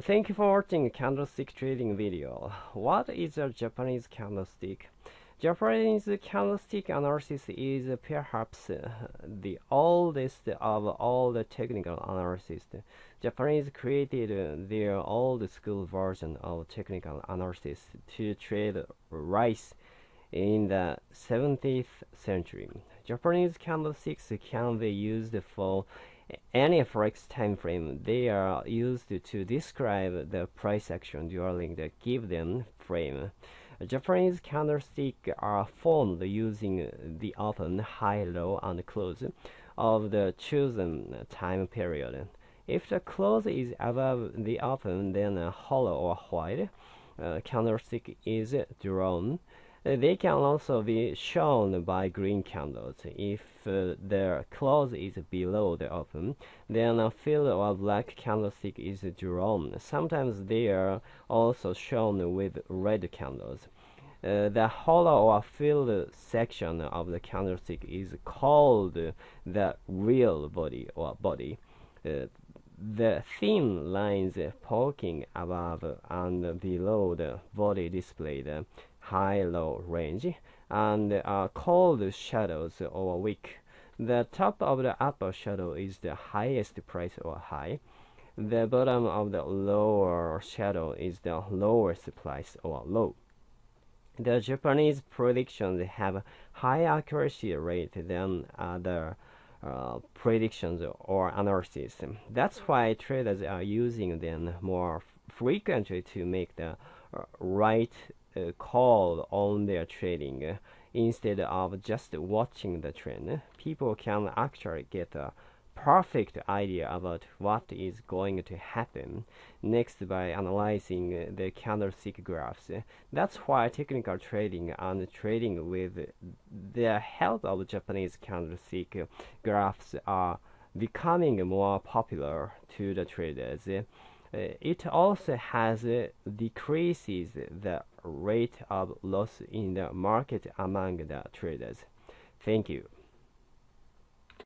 Thank you for watching candlestick trading video. What is a Japanese candlestick? Japanese candlestick analysis is perhaps the oldest of all the technical analysis. Japanese created their old school version of technical analysis to trade rice in the 17th century. Japanese candlesticks can be used for any forex time frame, they are used to describe the price action during the given frame. Japanese candlesticks are formed using the open, high, low, and close of the chosen time period. If the close is above the open, then a hollow or white uh, candlestick is drawn. They can also be shown by green candles. If uh, their close is below the open, then a field or black candlestick is drawn. Sometimes they are also shown with red candles. Uh, the hollow or filled section of the candlestick is called the real body or body. Uh, the thin lines poking above and below the body display the high-low range and are called shadows or wick. The top of the upper shadow is the highest price or high. The bottom of the lower shadow is the lowest price or low. The Japanese predictions have high accuracy rate than other uh, predictions or analysis. That's why traders are using them more frequently to make the uh, right uh, call on their trading instead of just watching the trend. People can actually get a perfect idea about what is going to happen next by analyzing the candlestick graphs. That's why technical trading and trading with the help of Japanese candlestick graphs are becoming more popular to the traders. Uh, it also has uh, decreases the rate of loss in the market among the traders. Thank you.